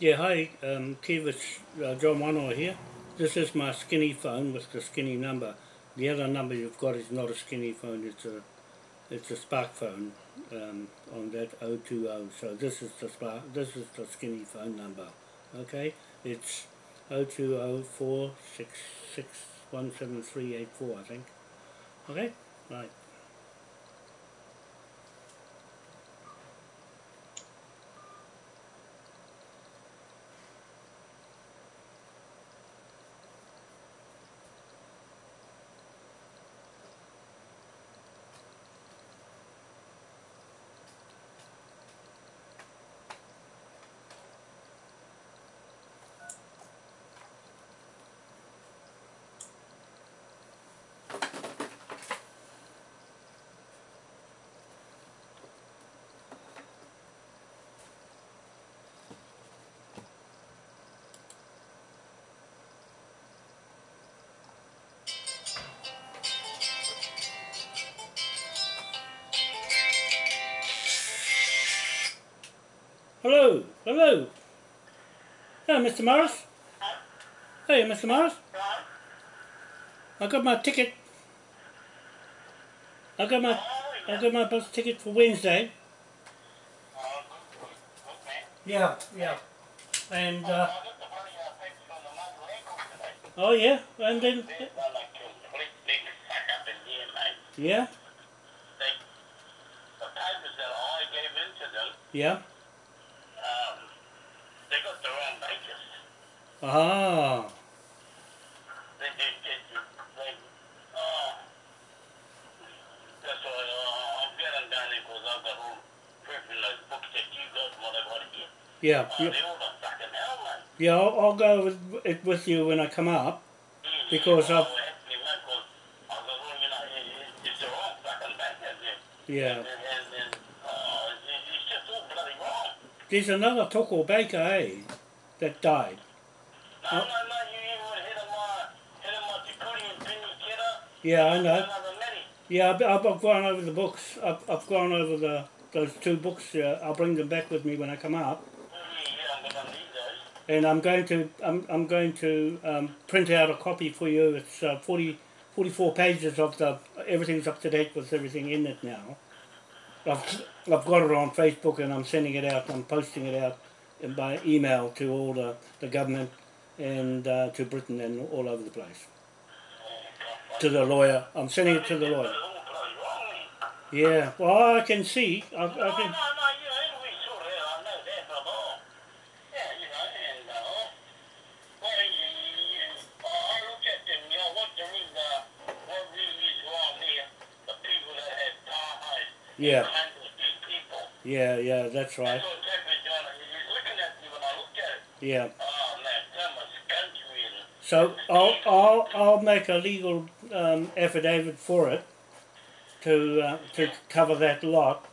Yeah, hi, um, it's uh, John Wanoa here. This is my skinny phone with the skinny number. The other number you've got is not a skinny phone, it's a it's a spark phone um, on that 020. So this is the spark, this is the skinny phone number. Okay, it's 020 I think. Okay, right. Hello, hello. Hello, Mr. Morris. Hey, Mr. Morris. I got my ticket. I got my I got my bus ticket for Wednesday. Yeah, yeah. And uh, oh yeah, and then yeah, yeah. Ah. They, they, they, they, uh, that's why uh, I'm getting down there because I've got all proof in those books that you got and what I got here. Yeah, Uh, yeah, they're all the fucking hell, mate. yeah. I'll, I'll go with with you when I come up because I've it has to be, mate, 'cause I've got all, you know, it, it, it's the wrong fucking bank, isn't it? yeah. Uh, it, it's just all bloody wrong. There's another Toko Baker, eh, that died. Kidder. Yeah, I know. Yeah, I've, I've gone over the books. I've, I've gone over the those two books. Uh, I'll bring them back with me when I come up. And I'm going to I'm, I'm going to um, print out a copy for you. It's uh, 40, 44 pages of the everything's up to date with everything in it now. I've I've got it on Facebook and I'm sending it out. I'm posting it out by email to all the, the government and uh, to Britain and all over the place. To the lawyer. I'm sending it to the lawyer. It's all bloody wrong, mate. Yeah. Well, I can see. I, I can. no, no, you know, we sort it out, I know that, but, yeah, you know, and, uh, well, you, you, you, I look at them, you know, what there is, uh, what really is wrong here, the people that have died, Yeah. hundreds of people. Yeah. Yeah. That's right. That's So I'll I'll I'll make a legal um, affidavit for it to uh, to cover that lot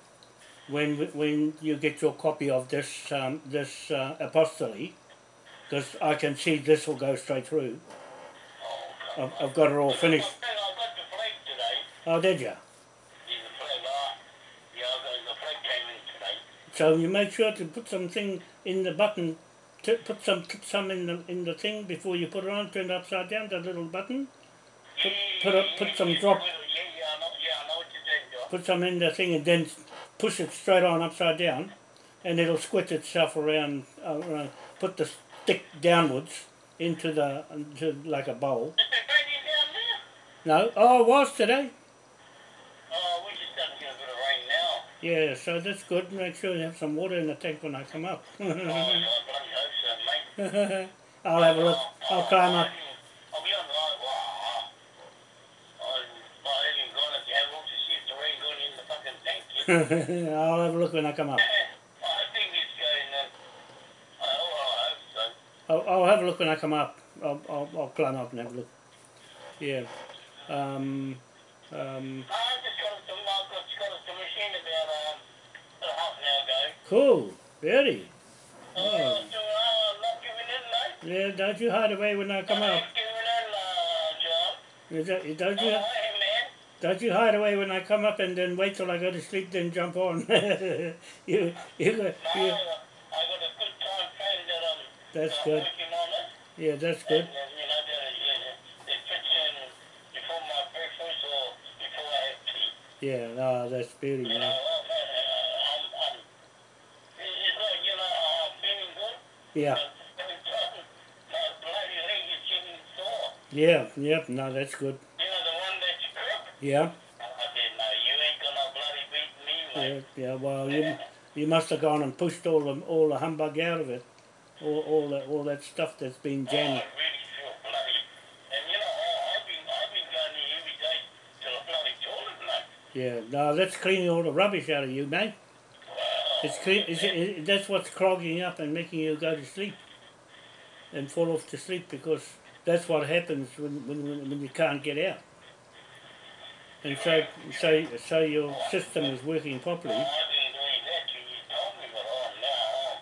when when you get your copy of this um, this uh, because I can see this will go straight through. I've, I've got it all finished. I got the flag today, Oh, did you? yeah, the flag, uh, yeah, I got, the flag came in today. So you make sure to put something in the button. Put some put some in the in the thing before you put it on. Turn it upside down. The little button. Put put, put some drop. Yeah, yeah, I know, yeah, I know what you're saying, John. put some in the thing and then push it straight on upside down and it'll squint itself around, uh, around put the stick downwards into the into like a bowl. Is it raining down there? No, oh it was today. Oh, we're just starting to get a bit of rain now. Yeah, so that's good. Make sure you have some water in the tank when I come up. Oh, I bloody hope so, mate. I'll have a look. I'll climb up. I'll have a look when I come up. I'll, I'll have a look when I come up. I'll, I'll, I'll climb up and have a look. Yeah. Um, um, cool. Very. Oh, Yeah, don't you hide away when I come up. not giving in, uh, John. Is that, don't Oh, you? Don't you hide away when I come up and then wait till I go to sleep, then jump on. you, you, got- you, I got a good time frame that I'm that's good. working on it. Yeah, that's good. Have. Yeah, no, that's beauty, You know, man. I'm, I'm, I'm, it's like, you know, I'm feeling good. Yeah, but every time My bloody leg is getting sore. Yeah, yep, no, that's good. You know, the one that you. Yeah, I said, no, you ain't gonna bloody beat me, yeah, yeah. Well, you you must have gone and pushed all the all the humbug out of it, all all that all that stuff that's been Oh, I jammed. really feel bloody. And you know, I, I've been, I've been going here every day to the bloody toilet, mate. Yeah, no, that's cleaning all the rubbish out of you, mate. Wow. It's clean. It's, it, that's what's clogging up and making you go to sleep, and fall off to sleep because that's what happens when when, when, you can't get out. And so so so your system is working properly. I didn't do that till you told me, but now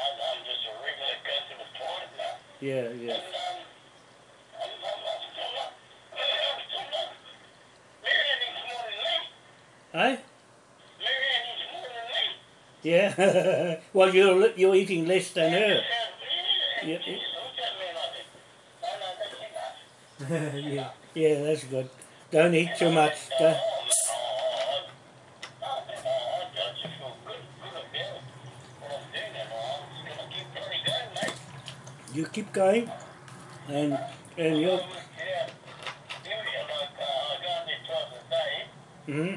I'm, I'm just a regular go to the toilet now. Yeah, yeah. Eh? Me. Yeah. well, you're you're eating less than her. Yeah, Yeah, yeah. Look at me like it. No, no, that's enough. yeah. Yeah, that's good. Don't eat too much. You keep going, and and you're. hmm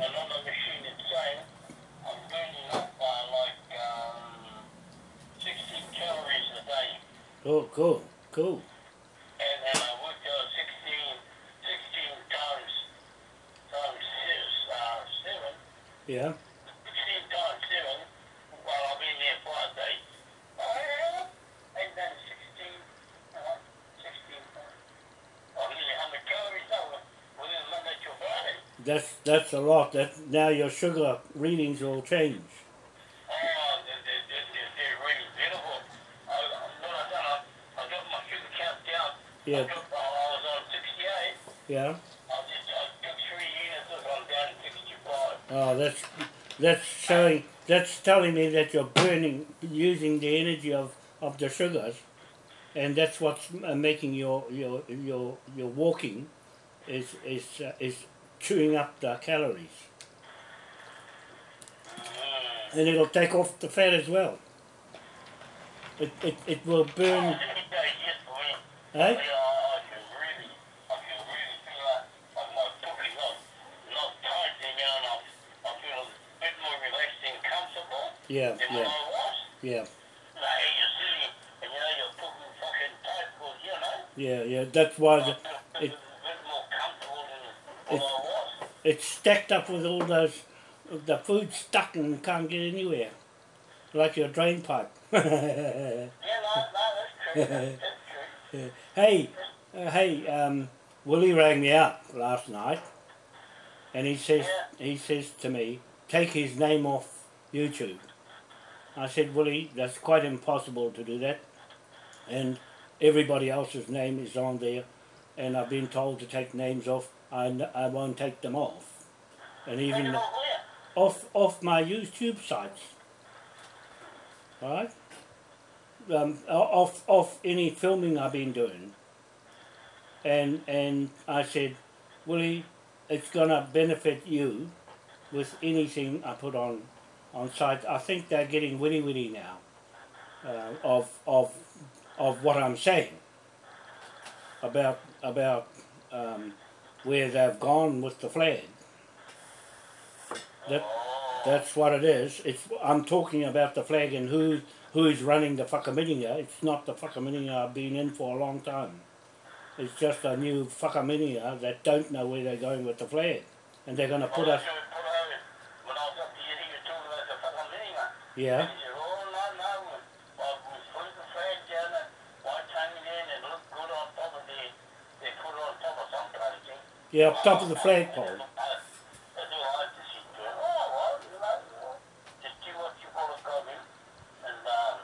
Oh, cool, cool. And then I worked out 16, 16 times, times six, uh, seven, Yeah. 16 times seven, while I've been here five days. Oh, yeah, ain't that 16, uh, 16, uh, oh, nearly 100 calories now within Monday to Friday. A lot. That now your sugar readings will change. Oh. Yeah. I, got, I was on 68. Yeah. I just I took three units I'm down to 65. Oh, that's that's showing. That's telling me that you're burning, using the energy of, of the sugars, and that's what's uh, making your your your your walking, is is uh, is chewing up the calories, and it'll take off the fat as well. It it, it will burn. let me tell you this for me. Eh? Yeah, I can really, I can really feel like, like my body not, not tight anymore and I, I feel a bit more relaxed and comfortable Yeah, yeah, yeah, you're sitting and you know you're putting fucking tight you know. yeah, yeah. That's why the, it- bit, bit more comfortable than It- what I was. It's stacked up with all those, the food stuck and can't get anywhere, like your drain pipe. Yeah, no, no, that's true. That's, that's true. hey, uh, hey, um, Willie rang me up last night, and he says he says to me, take his name off YouTube. I said, Willie, that's quite impossible to do that, and everybody else's name is on there, and I've been told to take names off. I, I won't take them off, and even off off my YouTube sites. Right? Um, off off any filming I've been doing. And and I said, Willie, it's gonna benefit you with anything I put on on site. I think they're getting witty witty now uh, of of of what I'm saying about about um, where they've gone with the flag. That that's what it is. It's I'm talking about the flag and who who's running the whakaminenga. It's not the whakaminenga I've been in for a long time. It's just a new whakaminenga that don't know where they're going with the flag. And they're gonna put us that's what put over when I was up here, he was talking about the fucking minima. Yeah. He said, oh, no, no, we, well, we put the flag down and white hanging in and look good on top of the, they put it on top of some kind of thing. Yeah, top of the flagpole. That's all I had to see to it. Oh, well, you know, just do what you want to go in. And, um,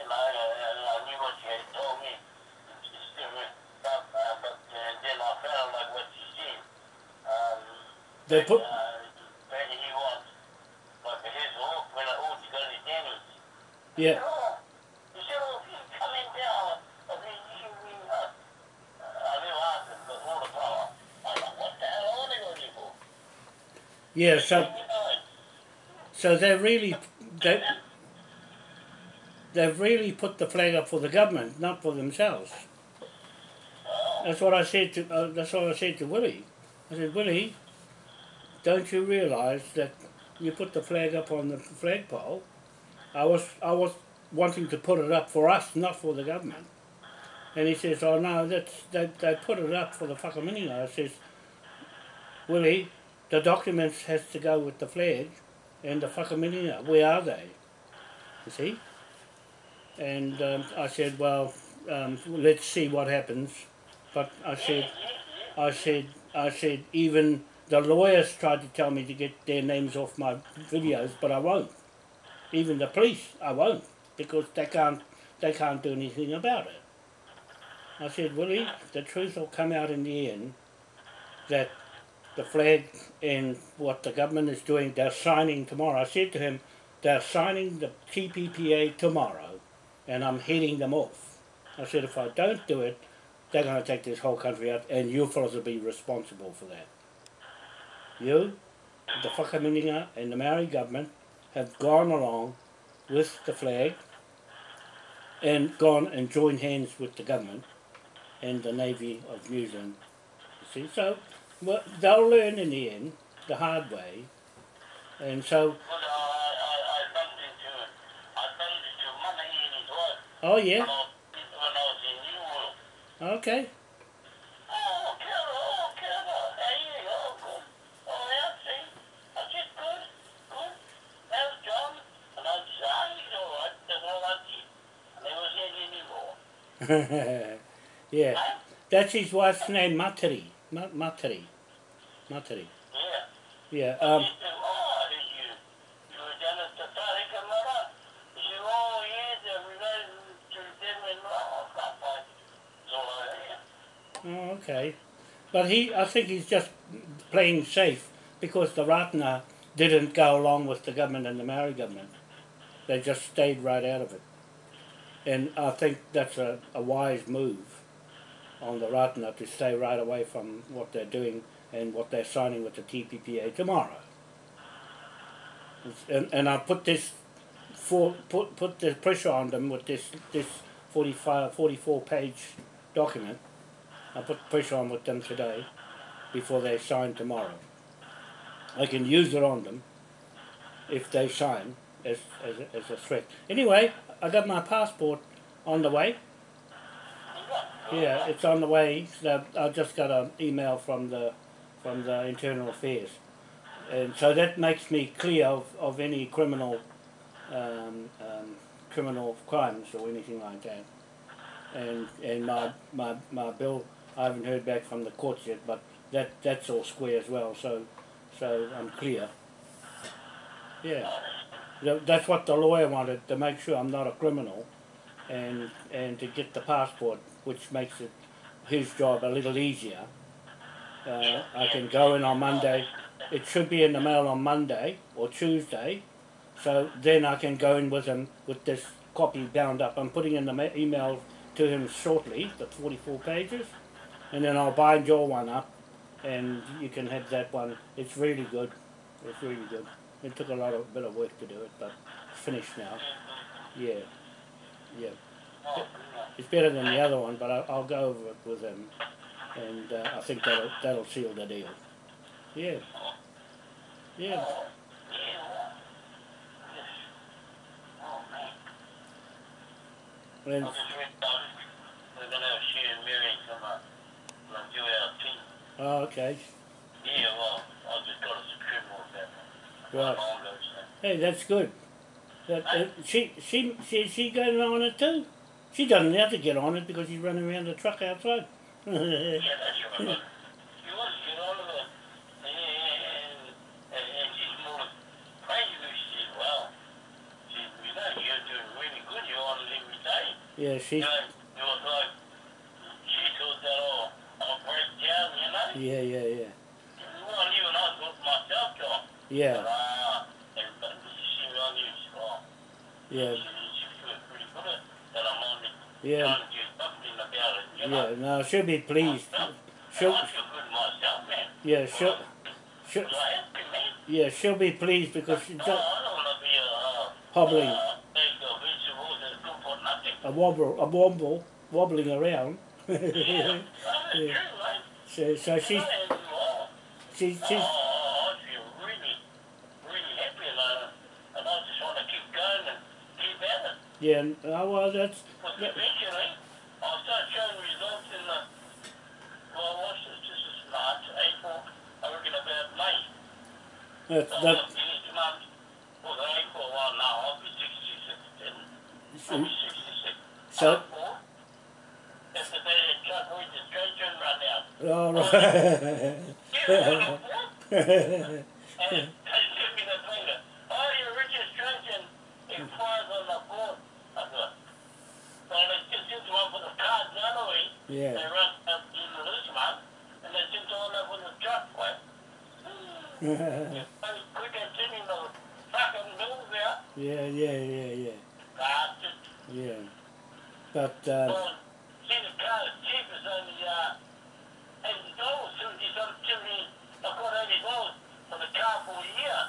you know, and I knew what you had told me. It's different stuff, uh, but uh, then I found like what you said. Um, They put uh, where he wants, like his all, when I ought to go to Denny's. yeah. Oh, he said, oh, if you come in Yeah, so Uh, so they really they they've really put the flag up for the government, not for themselves. That's what I said to uh, that's what I said to Willie. I said, Willie, don't you realise that you put the flag up on the flagpole? I was I was wanting to put it up for us, not for the government. And he says, Oh no, that's they they put it up for the fucking whakaminenga. I says, Willie, the documents has to go with the flag and the whakaminenga. Where are they? You see? And um, I said, well, um, let's see what happens. But I said, I said, I said, even the lawyers tried to tell me to get their names off my videos, but I won't. Even the police, I won't, because they can't, they can't do anything about it. I said, Willie, the truth will come out in the end that the flag and what the government is doing, they're signing tomorrow. I said to him, they're signing the TPPA tomorrow, and I'm heading them off. I said, if I don't do it, they're going to take this whole country out, and you fellas will be responsible for that. You, the Whakaminenga and the Maori government have gone along with the flag and gone and joined hands with the government and the Navy of New Zealand. You see, so well, they'll learn in the end the hard way, and so Well, I, I, I bumped into, I bumped into Mana Ian as well. oh yeah, When I, when I was in New World. okay, Oh, oh, Kara, how are you? Oh, good. Oh, yeah, see. I said, good, good. How's John? And I said, he's all right. That's all I did. I never said anymore. yeah. Huh? That's his wife's name, Matari. Ma- Matari. Matari. Yeah. Yeah. Um. oh, I said, you, you were down at the Tarika Mara. He said, oh, yeah, they're related to them and God, That's all I hear. Oh, okay. But he, I think he's just playing safe because the Ratana didn't go along with the government and the Maori government. They just stayed right out of it. And I think that's a, a wise move on the Ratana to stay right away from what they're doing and what they're signing with the TPPA tomorrow. And, and I put this for, put put the pressure on them with this this 45, 44 page document. I put pressure on with them today before they sign tomorrow. I can use it on them if they sign as, as, as a threat. Anyway, I got my passport on the way. Yeah, it's on the way. I just got an email from the from the Internal Affairs, and so that makes me clear of, of any criminal um, um, criminal crimes or anything like that. And and my, my my bill, I haven't heard back from the courts yet, but that that's all square as well. So so I'm clear. Yeah, that's what the lawyer wanted to make sure I'm not a criminal, and and to get the passport, which makes it his job a little easier. Uh, I can go in on Monday. It should be in the mail on Monday or Tuesday, so then I can go in with him with this copy bound up. I'm putting in the ma- email to him shortly, the 44 pages, and then I'll bind your one up, and you can have that one. It's really good. It's really good. It took a lot of bit of work to do it, but finished now. Yeah, yeah. It's better than the other one, but I'll, I'll go over it with him, and uh, I think that'll that'll seal the deal. Yeah. Yeah. yeah, well, yes. Man. And just read. We're going to have She Mary come up and do our thing. oh, okay. Yeah, well, I just got a scribble about it. Right. Long ago, so. Hey, that's good. That, uh, she she she she going on it too. She doesn't have to get on it because she's running around the truck outside. Yeah, that's right. She wants to get on it. And, and, and she's more crazy when she said, well, she, you know, you're doing really good. You're on it yeah, You she's know, it was like, she thought that, I'll break down, you know? yeah yeah yeah Well, even I thought myself, John. yeah Ah, and, but she really is, oh, yeah she, she feels pretty good that I'm on it. yeah Trying to do something about it, you know? yeah. No, she'll be pleased. She'll yeah she'll she'll yeah, she'll be pleased because just don't hobbling, a wobble, a wobble, wobbling around. Yeah, Yeah. so, so she's, she's, she's, I feel really, really happy and I, just want to keep going and keep at yeah, well, that's, Yeah. eventually, I'll start showing results in the, well, what's this, this is March, April, I reckon about May. that's, So that, month, well, April, well, no, I'll be sixty-six then. I'll be sixty-six. So- April, That's the day that Chuck registration run out. all right. Yeah, on the fourth. And they sent me the finger. Oh, your registration expires on the fourth. I thought, well, they just sent one for the car January. They yeah, run up in this month, and they sent one up for the truck. What? Hey, quick and sending the fucking bills out. yeah, yeah, yeah, yeah, Bastard. yeah. But, uh, Well, see, the car is cheap. It's only, uh, eighty dollars, seventy something, seventy, I got dollars for the car for a year.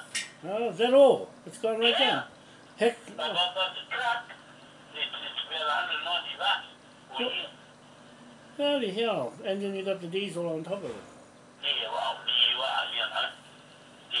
oh, is that all? It's gone right down. Heck, But, but, but the truck, it's, it's about 190 bucks holy hell. And then you got the diesel on top of it. Yeah, well, there you are, you know. There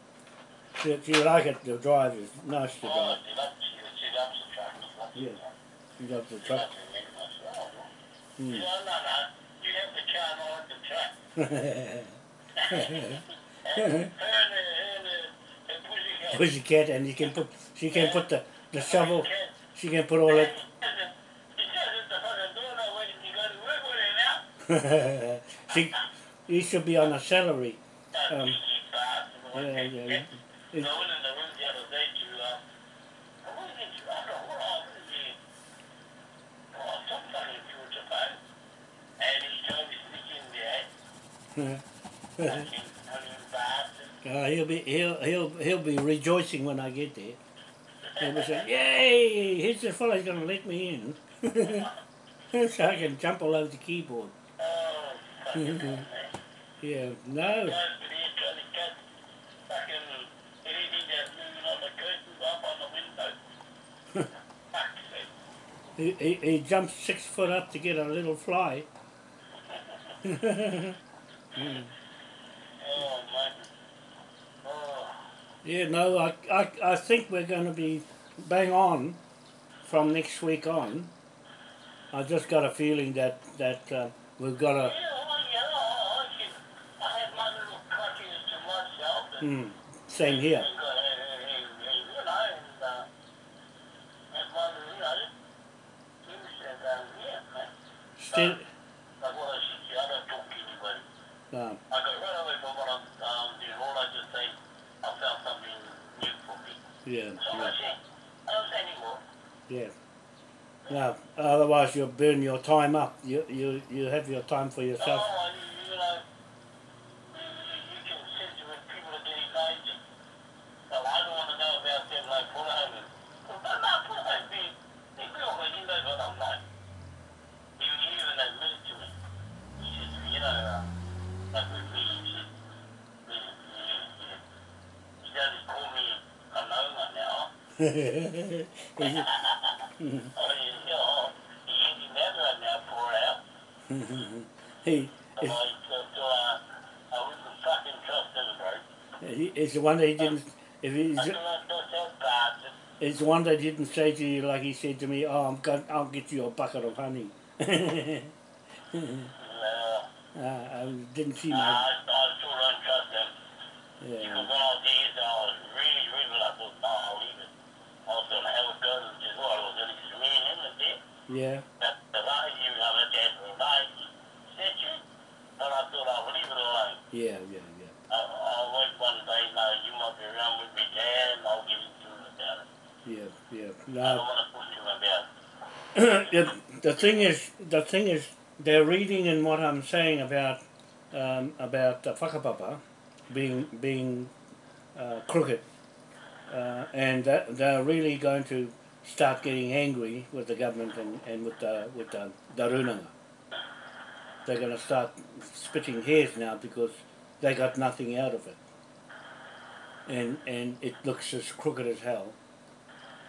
See you. She, she like it to drive. is nice to drive. Yeah. Hmm. You have the I truck. The pussycat. And you can put she can put the the shovel. She can put all it. He says at the fucking door now, waiting to go to work with her now. she he should be on a salary. Um, Yeah, yeah. Heck? yeah. I went in the room the other day to, uh, what was it? I don't know, I was it? Some fucking fuel Japan. And he told me sneak in there, fucking honey bastard. He'll be he'll he'll he'll be rejoicing when I get there. He'll be saying, "Yay! Here's the fella's gonna let me in." so I can jump all over the keyboard. Oh, fucking hell, man. Yeah, no. Guys, but he's trying to cut fucking anything that's moving on the curtains up on the window. Fuck's sake. He, he, he jumps six foot up to get a little fly. Oh, man. Oh. Yeah, no, I, I, I think we're going to be bang on from next week on. I just got a feeling that that uh, we've got a well, yeah, I can, I have my little crutches to myself and mm, same here. and, uh, and, and, and, you know, and, uh, and my, you know, things that, um, yeah, man. Still, Like what I said, to you, I don't talk to anybody. uh, I go right away from what I'm, um, doing. All I just say, I found something new for me. yeah, So I yeah, say, I don't say anymore. yeah. No, you'll burn your time up. You you you have your time for yourself. Oh, you, you know, you, you can sense it when people are getting lazy. Well, I don't want to know about them like pull home and well, no, no, pull home. They, they feel like you know what I'm like. He, he even admitted to me. He said, you know, uh, like with me, he said, he, he, he, he doesn't call me a Noma now. Is it- Oh, you know, he he never now pour out. he, So I, so, so, uh, I wouldn't fucking trust him, bro. he it's the one that he didn't. If he's, I don't trust that bastard. it's the one that didn't say to you like he said to me. Oh, I'm going. I'll get you a bucket of honey. No, uh, I didn't see my. I still don't trust him. Because Yeah. when I was there, I was really, really like, well, no, I'll leave it. I was going to have it done, which is what I was going to just me and him and there. Yeah. That, the lie you have a dead for a lie, statue. But I thought I would leave it alone. Yeah. Yeah. Yeah. I, I'll wait one day, no, you might be don't No. want to push him about. the, the thing is, the thing is, they're reading in what I'm saying about um, about the whakapapa being being uh, crooked, uh, and that they're really going to start getting angry with the government and, and with the with the, the runanga. They're going to start spitting hairs now because they got nothing out of it, and and it looks as crooked as hell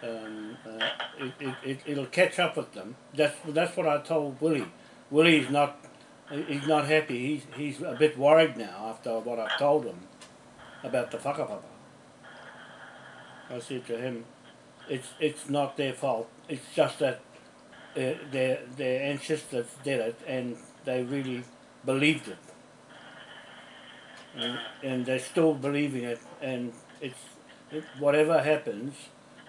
um, uh, it, it, it, it'll catch up with them. That's that's what I told Willie. Willie's not he's not happy. He's he's a bit worried now after what I've told him about the whakapapa. I said to him, it's it's not their fault. It's just that uh, their their ancestors did it and they really believed it. And, and they're still believing it and it's it, whatever happens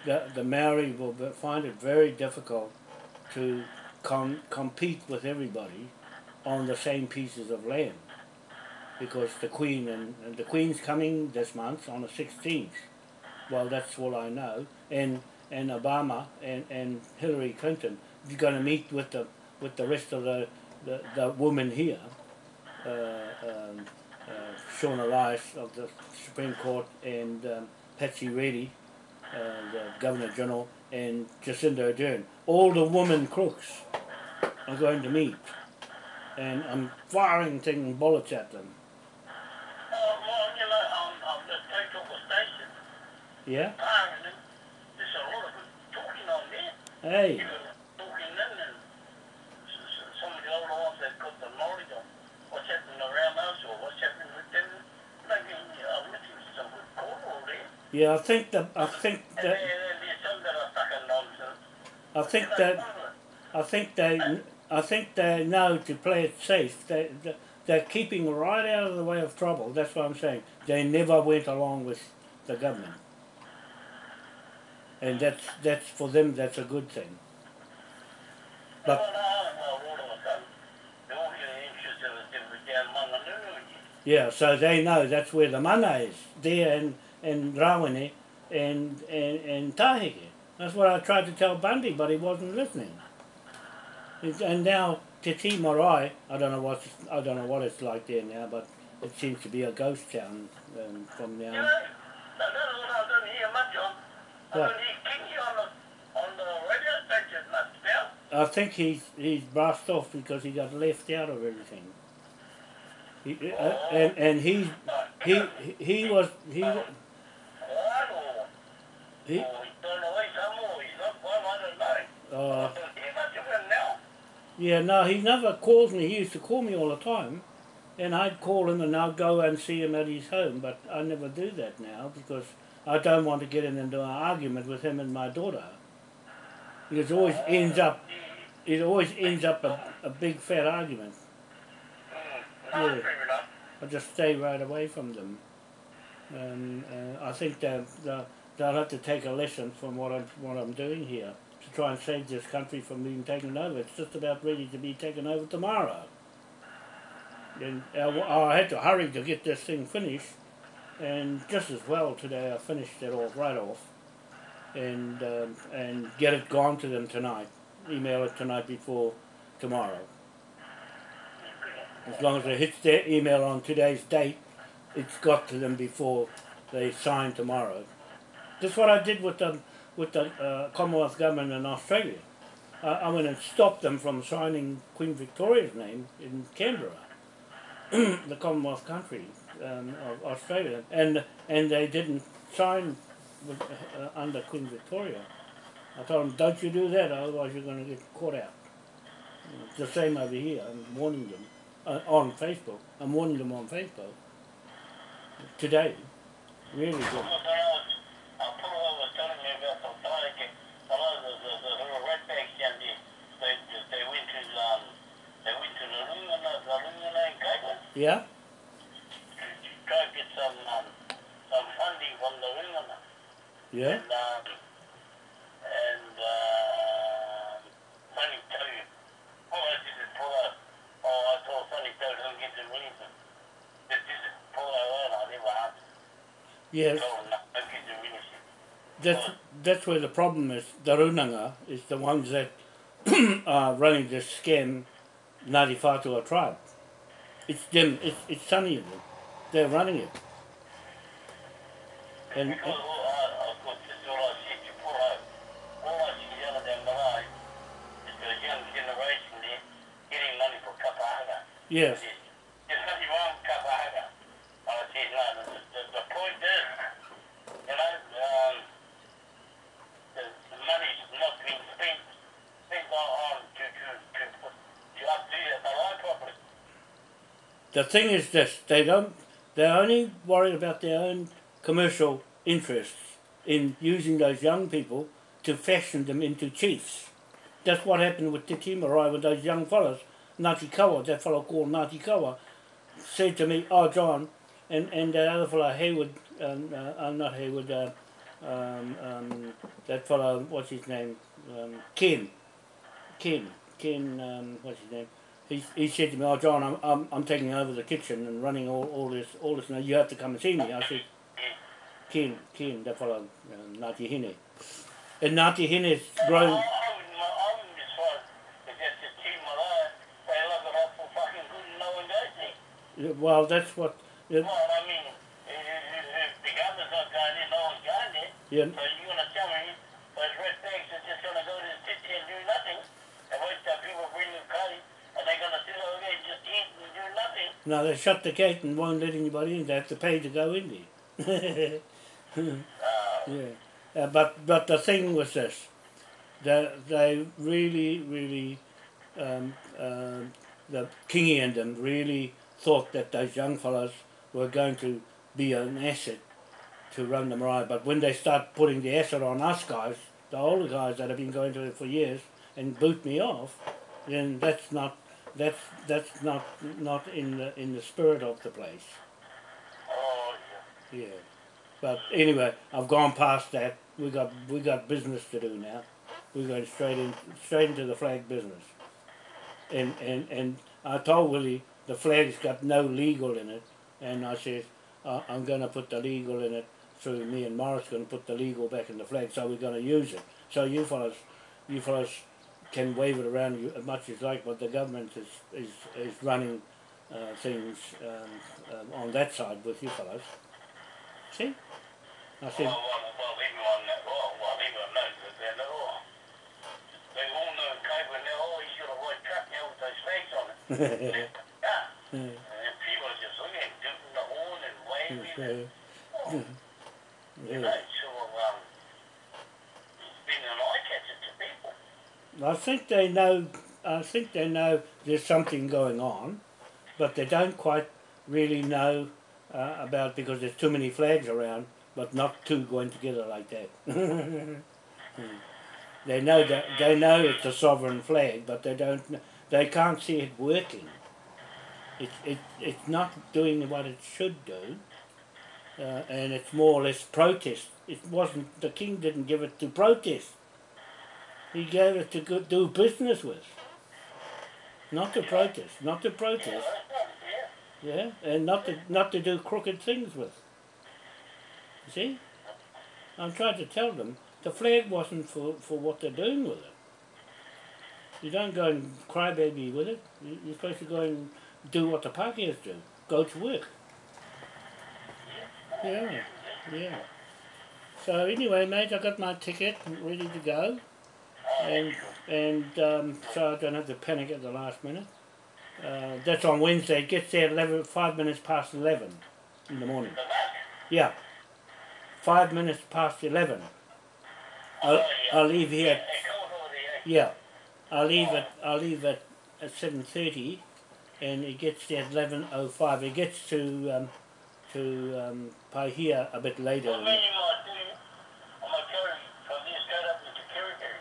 the, the Maori will find it very difficult to com- compete with everybody on the same pieces of land because the Queen and, and the Queen's coming this month on the 16th. Well, that's all I know. And and Obama and, and Hillary Clinton you're going to meet with the with the rest of the the, the women here. Uh, um, uh, Sian Elias of the Supreme Court and um, Patsy Reddy uh, the Governor General, and Jacinda Ardern. All the women crooks are going to meet, and I'm firing taking bullets at them. Oh, well, you know, um, um, the take off the station, Yeah? firing them. There's a lot of talking on there. Hey, You know, talking then and s- s- some of the older ones that got the knowledge on what's happening around us or what's happening with them. Maybe uh, listening to some good call all there. Yeah, I think that I think that. I think that I think they I think they know to play it safe. They they- they're keeping right out of the way of trouble. That's what I'm saying. They never went along with the government, and that's that's for them. That's a good thing. But. Yeah, so they know that's where the mana is, there and, and Rawene and, and, and Tahike. That's what I tried to tell Bundy, but he wasn't listening. It's, and now Te Tii Marae, I don't know what I don't know what it's like there now, but it seems to be a ghost town um, from now. know, that, that's what I don't hear much of. I What? don't hear Kingy on the, on the radio station much now. I think he's he's brassed off because he got left out of everything. He, uh, and and he he he was he uh. Yeah, no, he never calls me. He used to call me all the time. And I'd call him and I'd go and see him at his home, but I never do that now because I don't want to get in into an argument with him and my daughter. It always ends up, it always ends up a, a big fat argument. Mm. Yeah. I just stay right away from them. Um, uh, I think that they'll, they'll have to take a lesson from what I'm, what I'm doing here to try and save this country from being taken over. It's just about ready to be taken over tomorrow. And uh, I had to hurry to get this thing finished, and just as well today I finished it off right off, and um, and get it gone to them tonight. Email it tonight before tomorrow. As long as it hits their email on today's date, it's got to them before they sign tomorrow. That's what I did with the with the uh, Commonwealth government in Australia. I, I went and stopped them from signing Queen Victoria's name in Canberra, the Commonwealth country um, of Australia, and and they didn't sign with, uh, under Queen Victoria. I told them, don't you do that, otherwise you're going to get caught out. It's the same over here. I'm warning them uh, on Facebook. I'm warning them on Facebook today. Really good. Yeah, went to get some, um, some funding from the Runanga. yeah. And, um, and, uh, Sonny you, oh, I did it for a, oh, I told Sonny told him get the reason. This is for a while, I never answered. Yes. Told him, no, don't get the reason. That's that's where the problem is. The Runanga is the ones that are running this scam, Ngāti Whātua tribe. It's them. It's it's Sunny of them. They're running it. And, Because all I, of course, it's all I see before I, all I see the other than marae is the young generation there getting money for kapa haka. yes, There's nothing wrong with kapa haka. I say, no, the, the, the point is, you know, um, the, the money's not being spent, spent on, on to, to, to, put- to updo the marae properly. The thing is this: they don't. They're only worried about their own commercial interests in using those young people to fashion them into chiefs. That's what happened with Te Tii Marae with those young fellas. Ngāti Kawa, that fellow called Ngāti Kawa, said to me, "Oh, John," and and that other fellow Hayward, um, uh, uh, not Hayward, uh, um, um, that fellow, what's his name, um, Ken, Ken, Ken, um, what's his name? He, he said to me, "Oh, John, I'm, I'm I'm taking over the kitchen and running all, all this all this. Now you have to come and see me." I said, "Ken, Ken, that fellow, um, Ngāti Hine, and Ngāti Hine's grown." I wouldn't, I wouldn't just want to just the team Malay, they look it up for fucking good and no one goes. Well, that's what. Uh, Well, I mean, if, if, if the government's not going there, no one's going there. yeah, So you're going to tell me those red bags are just going to go to the city and do nothing and wait till people bring the curry and they're going to sit over there and just eat and do nothing. No, they shut the gate and won't let anybody in. They have to pay to go in there. Yeah, uh, but but the thing was this, they they really really, um, uh, the Kingy and them really thought that those young fellows were going to be an asset to run the marae. But when they start putting the asset on us guys, the older guys that have been going to it for years, and boot me off, then that's not that's that's not not in the in the spirit of the place. oh, yeah. Yeah. But anyway, I've gone past that. We got we got business to do now. We're going straight in straight into the flag business. And and and I told Willie the flag's got no legal in it, and I said uh, I'm going to put the legal in it. So me and Morris going to put the legal back in the flag. So we're going to use it. So you fellas, you fellas can wave it around you as much as like, but the government is is, is running uh, things um, um, on that side with you fellows. See? I said, Well, well, well, everyone, well, well, everyone knows that they're not all. They all know Cape and they're he's got a white truck now with those flags on it. yeah. yeah, And people are just looking at tooting the horn and waving. yeah, You know, so, um, it's been an eye catcher to people. I think they know. I think they know there's something going on, but they don't quite really know uh, about because there's too many flags around, but not two going together like that. Hmm. they know that they know it's a sovereign flag, but they don't. They can't see it working. It's it, it's not doing what it should do, uh, and it's more or less protest. It wasn't the king didn't give it to protest. He gave it to go, do business with. Not to protest, not to protest, Yeah. and not to not to do crooked things with. See, I'm trying to tell them the flag wasn't for, for what they're doing with it. You don't go and crybaby with it. You- You're supposed to go and do what the Pākehās do. Go to work. Yeah, yeah. So anyway, mate, I got my ticket ready to go, and and um, so I don't have to panic at the last minute. Uh, that's on Wednesday. It gets there at 11, five minutes past eleven in the morning. Yeah, five minutes past eleven. I'll, I'll leave here. Yeah, I'll leave at I'll leave at, at seven thirty, and it gets there at eleven oh five. It gets to um, to um, Paihia a bit later. Well, then you might do, I might carry from there straight up into Kerikeri.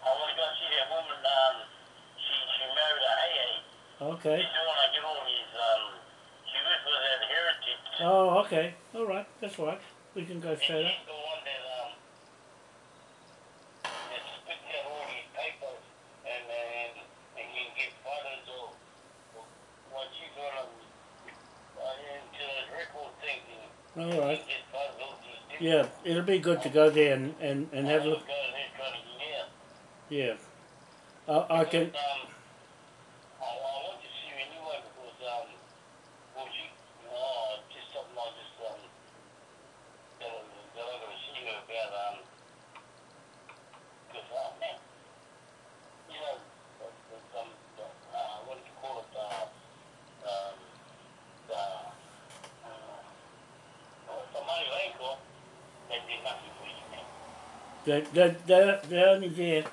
I want to go see that woman, um, she, she married a hey Okay. She's doing, I get all these, um, she works with heritage. Oh, okay. All right. That's all right. We can go And straight up. she's the one that, that spits out all uh, right. you can get photos of these Yeah, it'll be good to go there and, and, and have a look. Go there trying to get out. Yeah. I, I can. Um, I, I want to see you anyway because, um, well, she, oh, just something I just, um, that, I- that I'm going to see her about, um, because, uh, man, you know, the, the, um, the, uh, what do you call it, uh, um, the, uh, the money ankle, they did nothing for you, man. They, they, they're, they're only there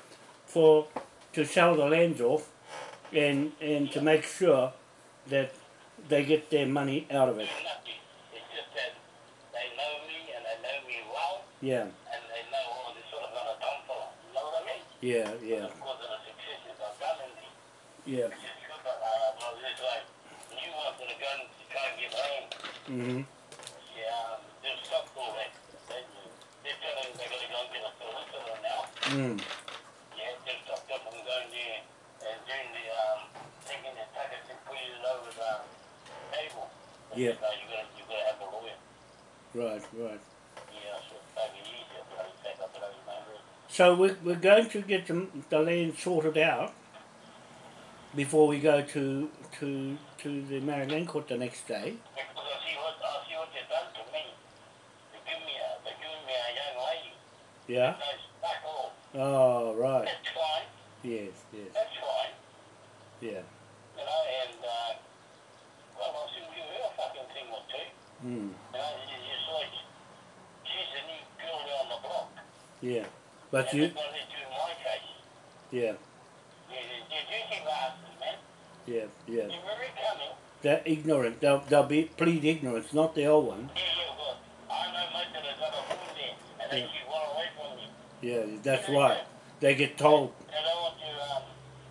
for to sell the lands off and, and to make sure that they get their money out of it. There's nothing. It's just that Mm. Yeah, going got to, have a lawyer. Right, right. Yeah, so it's easier. So we're, we're going to get the, the land sorted out before we go to to to the Maori Land court the next day. Because I see what I see what they've done to me. They me a they me a young lady. Yeah. Nice back off. Oh, right. That's fine. Yes, yes. That's fine. Yeah. You know, and uh well I'll see a fucking thing or two. Mm. You know, it's just like she's the new girl down the block. Yeah. But and you. they're gonna do my case. Yeah. Yeah, they- they're drinking bastards, man. Yeah. Yeah. They're very cunning. They're ignorant. They'll they'll be plead ignorance, not the old one. Yeah, yeah, well, I know most of the other food there and Yeah. keep one away from me. Yeah, that's right. They get told. They don't want to um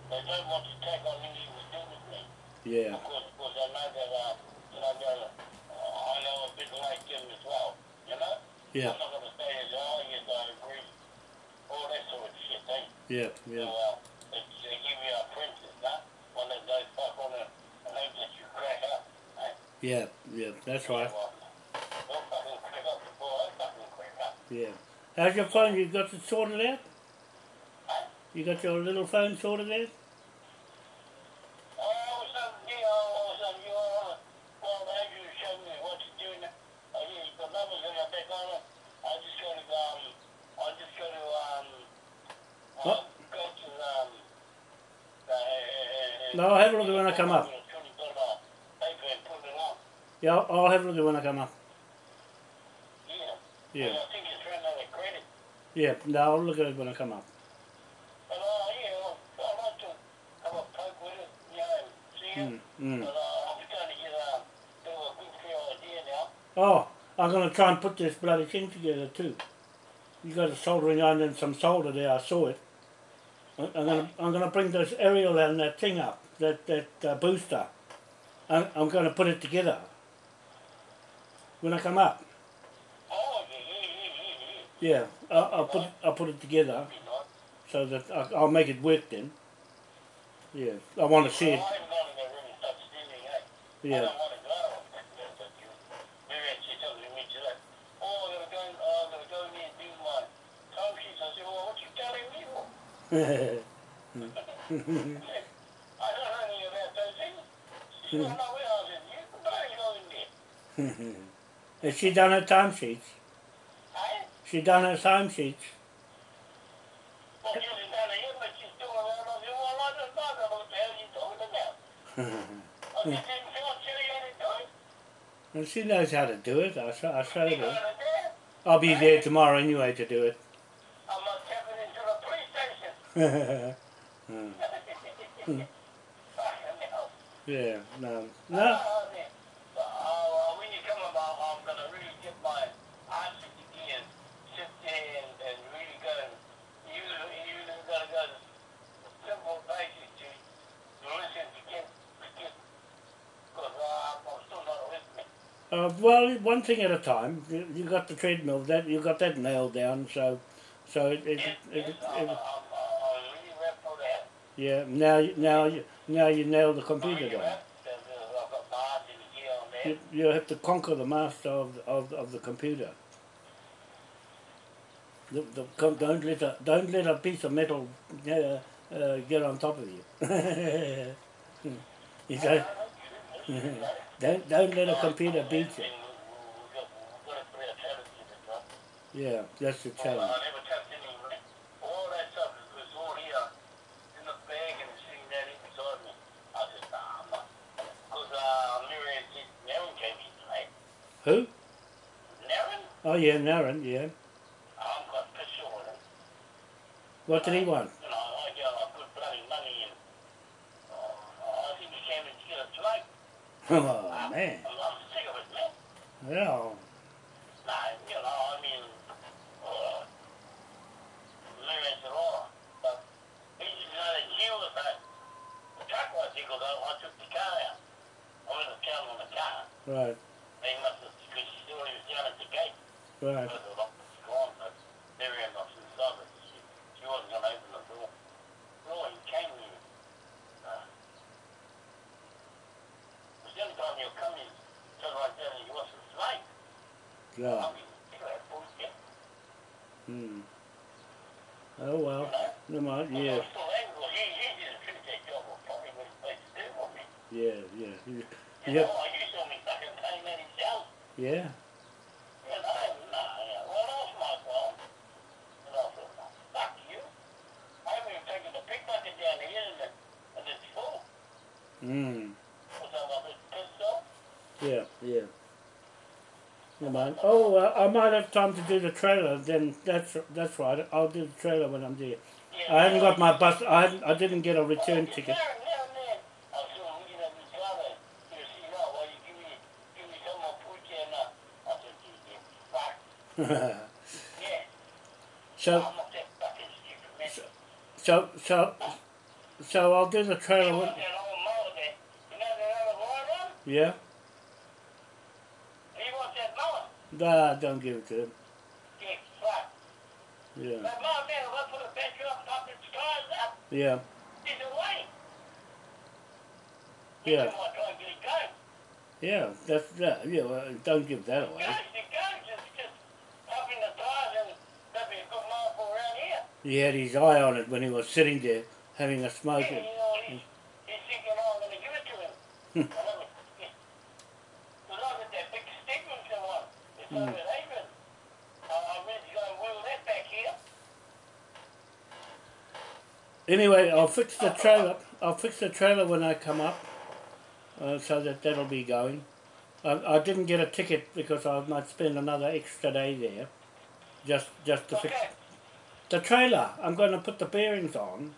they don't want to take on anything to do with me. Yeah. Because, because I know that, uh, you know, that, uh, I know a bit like them as well, you know? Yeah. I'm not going to say oh, yes, I agree. All that sort of shit, eh? Yeah. So, Yeah. uh, they, they give you a princess, huh? One of those fuck on it, and they just you crack up, eh? Yeah. Yeah. That's right. Well, don't fucking crack up before I fucking crack up. Yeah. How's your phone? You got it sorted out? You got your little phone sorted out? All of a sudden, yeah, all of a sudden, you well, Andrew showed me what to do now. Yeah, the numbers in the back on it. I just go to, I just go to, go to, No, I'll have a look when I come up. Twenty dollar paper and put it on. Yeah, I'll, I'll have a look when I come up. Yeah. Yeah. And I think it's run out of credit. Yeah. No, I'll look at it when I come up. But, uh, yeah, like to have a poke with it, you know, and see it. Mm. Mm. But, uh, I'm trying to get, do a good fair idea now. Oh, I'm gonna try and put this bloody thing together too. You got a soldering iron and some solder there. I saw it. I- I'm gonna I'm gonna bring this aerial and that thing up, that that uh, booster. I'm, I'm gonna put it together when I come up. Yeah. Yeah, I'll, put I'll put it together so that I, I'll make it work then. Yeah, I want to see it. I? I Yeah. I? I I there. Has she done her time sheets? She done her time sheets. Well, she hasn't it yet, but she's doing it. I said, well, I don't know what the hell you're talking about. I said, didn't feel silly how to do it. and she knows how to do it. I, sho- I showed her. I'll be there tomorrow anyway to do it. I must have it into the police station. Hmm. Hell. yeah, no, no. Uh, yeah. But, uh, when you come about, I'm gonna really get my arms together and sit there and, and really go. You you gotta go to simple basis to to listen to get to get because uh, I'm still not listening. Uh, well, one thing at a time. You, you got the treadmill. That you got that nailed down. So, so it, it, Yes, it, it, I'm, it, rep yeah. Now, now, you, now you nail the computer down. rep. There's, uh, I've got bars in here on there. You, you have to conquer the master of the, of, of the computer. The, the, don't let a don't let a piece of metal uh, uh, get on top of you. you don't, don't don't let a computer beat you. Yeah, that's the challenge. never touched any of it. All that stuff is was all here in the bag and it's sitting there beside me. I said, nah, uh, I'm not. Because Miriam said, Naren came in today. Who? Naren? Oh yeah, Naren. Yeah. I'm quite pissed off. What did he uh, want? You know, I got bloody money and uh, I think he came in to a drink. Oh man. I'm, I'm sick of it, man. Yeah. Nah, you what he supposed to do for me. Yeah. Yeah. You- You himself. Yeah. Nah, yeah. Well, that was my fault. And I thought, oh, fuck you. I haven't even taken the pickpocket down here and, it- and it's full. Was I a bit pissed off? Yeah. Yeah. Never mind. Oh, well, I might have time to do the trailer. Then that's that's right. I'll do the trailer when I'm there. Yeah, I haven't got my bus. I I didn't get a return Oh, ticket. Now, now, man. I was still looking at my brother. He was, you know, well, you give me, give me some more food here now. I said, you, you fuck. Yeah. so I'm not that fucking stupid, man. so so so I'll do the trailer. When, want that old mower there? You know that other wire on? yeah. He wants that mower. Nah, don't give it to him. Yeah, fuck. Yeah. That mower, man, if I put a battery up, pop its tires up, Yeah. he's away. Yeah. You might try and get it going. Yeah. That's that. Yeah. Well, don't give that away. Guys, the guys just, just popping the tires and that'd be a good for around here. He had his eye on it when he was sitting there having a smoke. Yeah, you know, he's, he's thinking, oh, I'm going to give it to him. I never, yeah. Because I got that big Stevenson one. It's over at Haven. I, I'm ready to go and wheel that back here. Anyway, I'll fix the trailer. I'll fix the trailer when I come up, uh, so that that'll be going. I, I didn't get a ticket because I might spend another extra day there, just just to fix the trailer. I'm going to put the bearings on,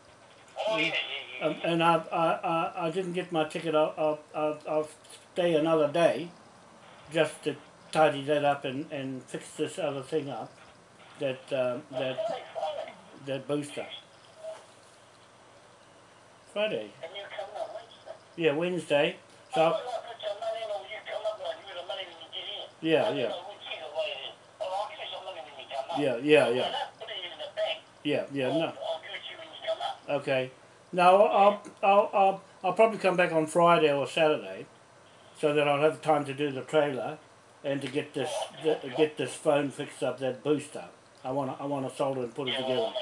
Oh, yeah, yeah, yeah. um, and I, I, I, I didn't get my ticket. I'll, I'll, I'll, I'll stay another day, just to tidy that up and, and fix this other thing up, that um, that that booster. Friday. And you come on Wednesday. Yeah, Wednesday. So thought I put some money in or you come up and I give you the money when you get in. Yeah, yeah. thought, well, gee, the way it is. Oh, I'll give you some money when you come up. Yeah, yeah, yeah. I'll put it in the bank. yeah, yeah, no. I'll give it to you when you come up. Okay. No, I'll, I'll, I'll, I'll probably come back on Friday or Saturday, so that I'll have time to do the trailer, and to get this, oh, the, get this phone fixed up, that booster. I want to, I want to solder and put it together.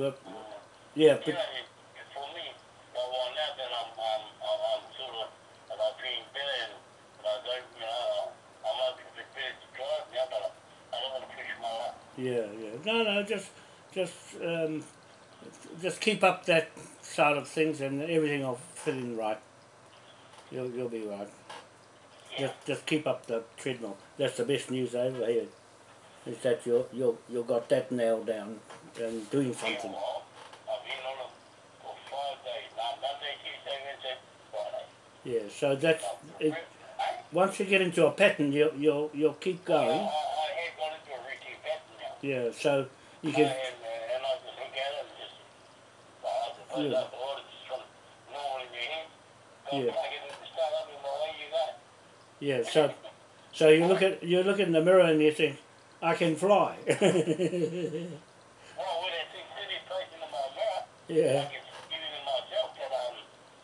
Push my luck. yeah, yeah. No, no, just, just, um, just keep up that side of things, and everything will fit in right. You'll, you'll be right. Just, just keep up the treadmill. That's the best news I ever heard. Is that you, you, you got that nailed down and doing something. Well, I've been on it for five days now, Monday, Tuesday, Wednesday, Friday. Yeah, so that's it. Once you get into a pattern, you'll, you'll, you'll keep going. I have got into a routine pattern now. Yeah, so you can, uh, and I just look at it and just, well, I suppose Yeah. I thought it's just from normal in your head. Go Yeah. plug it in and start up in my way you go. yeah, so, so you look at, you look in the mirror and you think, I can fly. Well, with that thing sitting placed into my mirror, yeah, I can see it in myself that um,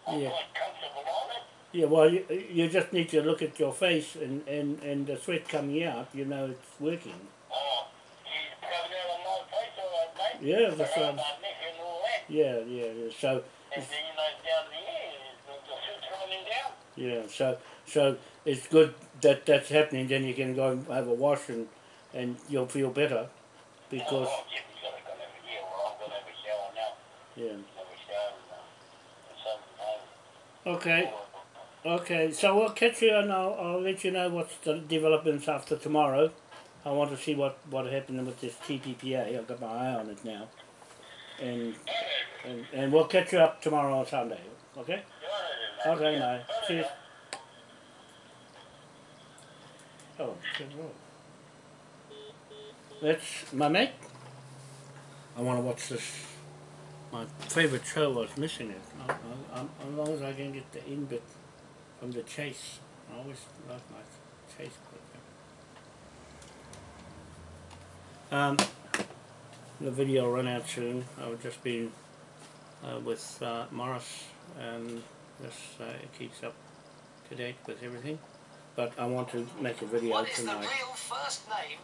I'm Yeah. quite comfortable on it. Yeah, well, you, you just need to look at your face and, and, and the sweat coming out, you know it's working. Oh, he's coming out on my face all right, mate. Yeah, that's Around my neck and all that. yeah, yeah, yeah. So, And then, you know, down the ear, the, suit's coming down. yeah, so, so it's good that that's happening. Then you can go and have a wash and, and you'll feel better, because yeah. Okay, okay. So we'll catch you, and I'll, I'll let you know what's the developments after tomorrow. I want to see what what happened with this TPPA. I've got my eye on it now, and and, and we'll catch you up tomorrow on Sunday. Okay. Okay, no. Cheers. Oh, good roll. That's my mate. I want to watch this. My favourite show was missing it. I, I, I'm, as long as I can get the in bit from the chase. I always like my chase clip. Um, the video will run out soon. I've just been uh, with uh, Morris and this uh, keeps up to date with everything. But I want to make a video What is the tonight. real first name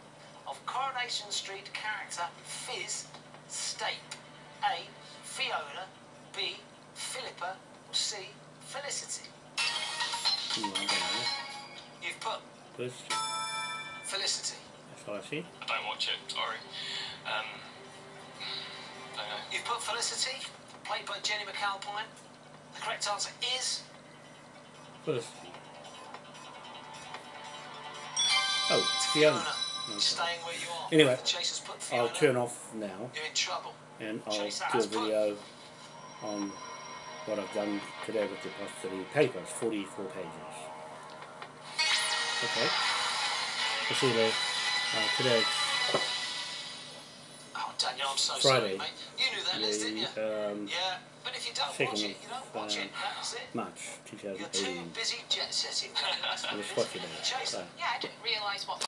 of Coronation Street character Fiz Stape? A. Fiona. B. Philippa. Or C. Felicity. I don't. You've put First, Felicity. that's what I see. I don't watch it, sorry. Um, don't know. You've put Felicity, played by Jennie McAlpine. The correct answer is First. Oh, Fiona. Fiona. Staying where you are. Anyway, The put I'll turn off now You're in trouble. and I'll do a video on what I've done today with the custody papers, 44 pages. Okay. We'll see you later. Uh, today Oh, Daniel, I'm so Friday. sorry, mate. You knew that, Liz, didn't you? the um, Yeah, but if you don't second watch it, you don't watch uh, it. That's it. March You're too 2018. busy jet setting. We'll spot you there. Chaser. Bye. Yeah, I didn't realise what